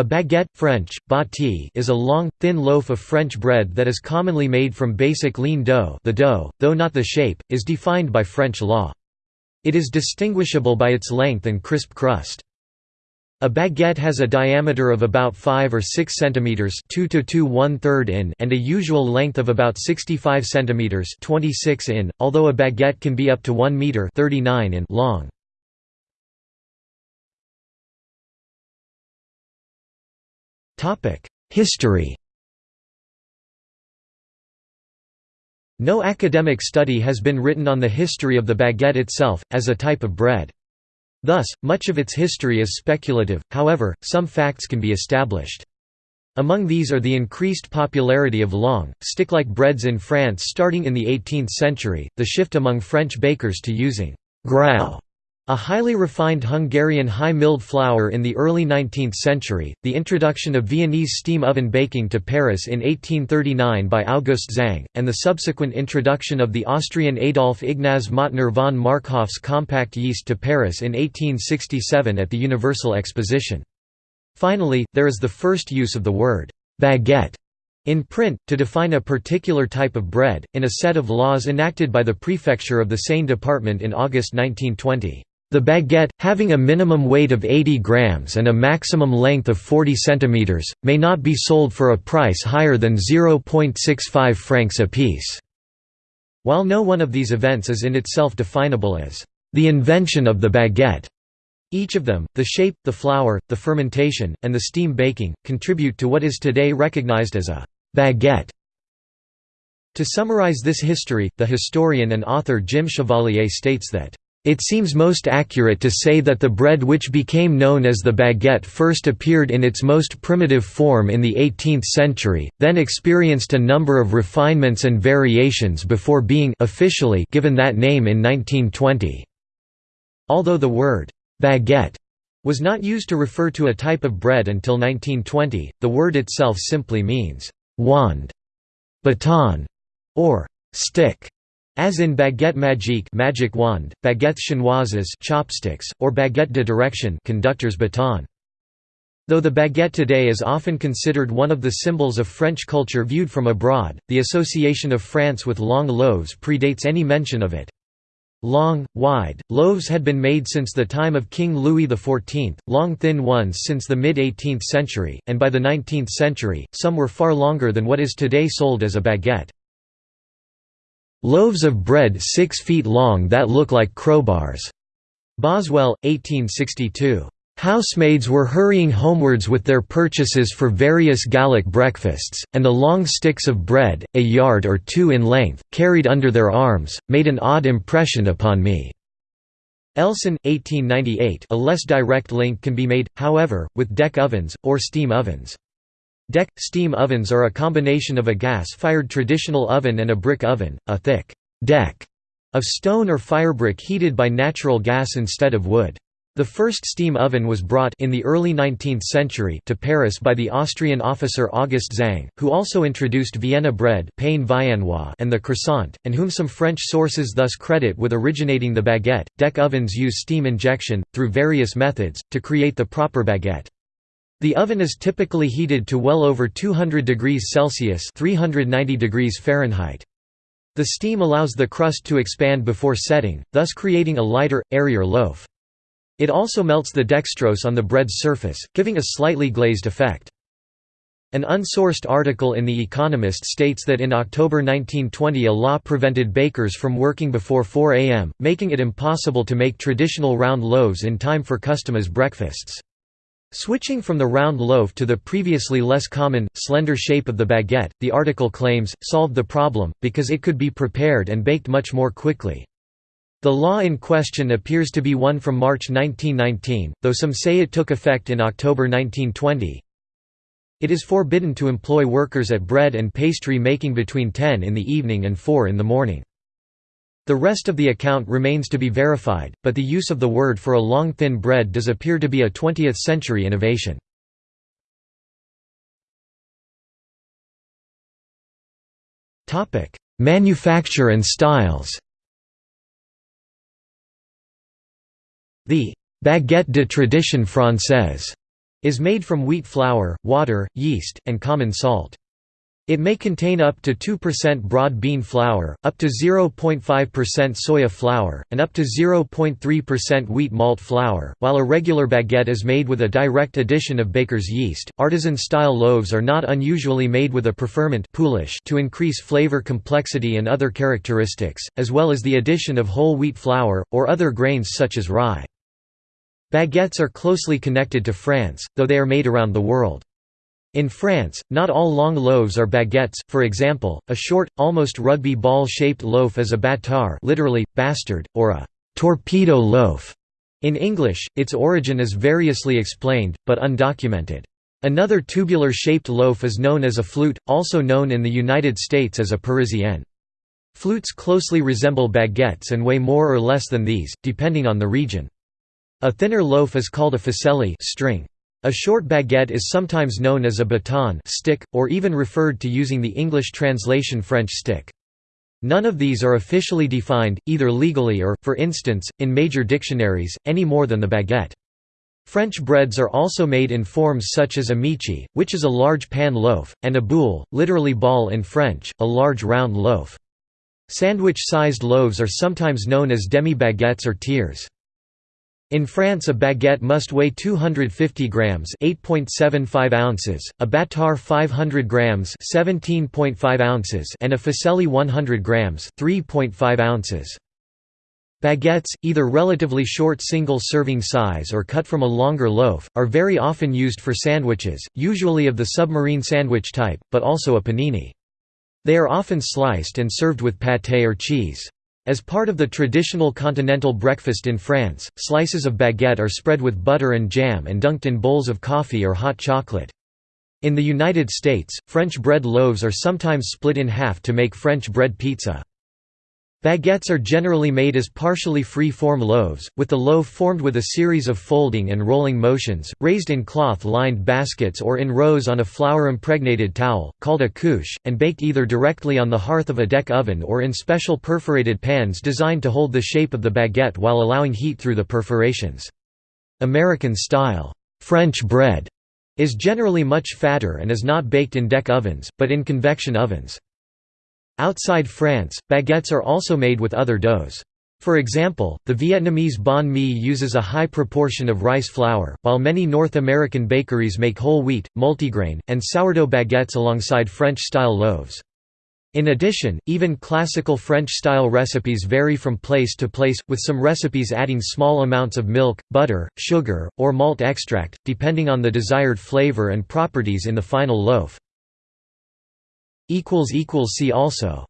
A baguette French, bâtie, is a long, thin loaf of French bread that is commonly made from basic lean dough the dough, though not the shape, is defined by French law. It is distinguishable by its length and crisp crust. A baguette has a diameter of about 5 or 6 centimeters, 2 to 2 1/3 in, and a usual length of about 65 centimeters, 26 in, although a baguette can be up to 1 meter, 39 in long. History No academic study has been written on the history of the baguette itself, as a type of bread. Thus, much of its history is speculative, however, some facts can be established. Among these are the increased popularity of long, stick-like breads in France starting in the 18th century, the shift among French bakers to using «gruau» A highly refined Hungarian high-milled flour in the early 19th century, the introduction of Viennese steam oven baking to Paris in 1839 by August Zang, and the subsequent introduction of the Austrian Adolf Ignaz Mautner von Markhof's compact yeast to Paris in 1867 at the Universal Exposition. Finally, there is the first use of the word «baguette» in print, to define a particular type of bread, in a set of laws enacted by the prefecture of the Seine department in August 1920. The baguette, having a minimum weight of 80 grams and a maximum length of 40 centimeters, may not be sold for a price higher than 0.65 francs apiece. While no one of these events is in itself definable as the invention of the baguette, each of them, the shape, the flour, the fermentation, and the steam baking, contribute to what is today recognized as a baguette. To summarize this history, the historian and author Jim Chevalier states that it seems most accurate to say that the bread which became known as the baguette first appeared in its most primitive form in the 18th century, then experienced a number of refinements and variations before being officially given that name in 1920. Although the word «baguette» was not used to refer to a type of bread until 1920, the word itself simply means «wand», «baton» or «stick». As in baguette magique magic wand, baguettes chinoises chopsticks, or baguette de direction conductor's baton. Though the baguette today is often considered one of the symbols of French culture viewed from abroad, the association of France with long loaves predates any mention of it. Long, wide, loaves had been made since the time of King Louis XIV, long thin ones since the mid-18th century, and by the 19th century, some were far longer than what is today sold as a baguette. Loaves of bread six feet long that look like crowbars. Boswell, 1862. Housemaids were hurrying homewards with their purchases for various Gallic breakfasts, and the long sticks of bread, a yard or two in length, carried under their arms, made an odd impression upon me. Elson, 1898 A less direct link can be made, however, with deck ovens, or steam ovens. Deck – steam ovens are a combination of a gas-fired traditional oven and a brick oven, a thick «deck» of stone or firebrick heated by natural gas instead of wood. The first steam oven was brought in the early 19th century to Paris by the Austrian officer August Zang, who also introduced Vienna bread and the croissant, and whom some French sources thus credit with originating the baguette. Deck ovens use steam injection, through various methods, to create the proper baguette. The oven is typically heated to well over 200 degrees Celsius 390 degrees Fahrenheit. The steam allows the crust to expand before setting, thus creating a lighter, airier loaf. It also melts the dextrose on the bread's surface, giving a slightly glazed effect. An unsourced article in The Economist states that in October 1920 a law prevented bakers from working before 4 am, making it impossible to make traditional round loaves in time for customers' breakfasts. Switching from the round loaf to the previously less common, slender shape of the baguette, the article claims, solved the problem, because it could be prepared and baked much more quickly. The law in question appears to be one from March 1919, though some say it took effect in October 1920. It is forbidden to employ workers at bread and pastry making between 10 in the evening and 4 in the morning. The rest of the account remains to be verified, but the use of the word for a long thin bread does appear to be a 20th-century innovation. Manufacture and styles The «baguette de tradition française» is made from wheat flour, water, yeast, and common salt. It may contain up to 2% broad bean flour, up to 0.5% soya flour, and up to 0.3% wheat malt flour. While a regular baguette is made with a direct addition of baker's yeast, artisan style loaves are not unusually made with a preferment to increase flavor complexity and other characteristics, as well as the addition of whole wheat flour, or other grains such as rye. Baguettes are closely connected to France, though they are made around the world. In France, not all long loaves are baguettes, for example, a short, almost rugby ball-shaped loaf is a bâtard literally, bastard, or a «torpedo loaf». In English, its origin is variously explained, but undocumented. Another tubular-shaped loaf is known as a flute, also known in the United States as a parisienne. Flutes closely resemble baguettes and weigh more or less than these, depending on the region. A thinner loaf is called a ficelle string. A short baguette is sometimes known as a baton stick, or even referred to using the English translation French stick. None of these are officially defined, either legally or, for instance, in major dictionaries, any more than the baguette. French breads are also made in forms such as a miche, which is a large pan loaf, and a boule, literally ball in French, a large round loaf. Sandwich-sized loaves are sometimes known as demi-baguettes or tiers. In France a baguette must weigh 250 grams 8.75 ounces, a bâtard 500 grams 17.5 ounces and a ficelle 100 grams 3.5 ounces. Baguettes, either relatively short single-serving size or cut from a longer loaf, are very often used for sandwiches, usually of the submarine sandwich type, but also a panini. They are often sliced and served with pâté or cheese. As part of the traditional continental breakfast in France, slices of baguette are spread with butter and jam and dunked in bowls of coffee or hot chocolate. In the United States, French bread loaves are sometimes split in half to make French bread pizza. Baguettes are generally made as partially free-form loaves, with the loaf formed with a series of folding and rolling motions, raised in cloth-lined baskets or in rows on a flour-impregnated towel, called a couche, and baked either directly on the hearth of a deck oven or in special perforated pans designed to hold the shape of the baguette while allowing heat through the perforations. American-style French bread is generally much fatter and is not baked in deck ovens, but in convection ovens. Outside France, baguettes are also made with other doughs. For example, the Vietnamese banh mi uses a high proportion of rice flour, while many North American bakeries make whole wheat, multigrain, and sourdough baguettes alongside French-style loaves. In addition, even classical French-style recipes vary from place to place, with some recipes adding small amounts of milk, butter, sugar, or malt extract, depending on the desired flavor and properties in the final loaf. See also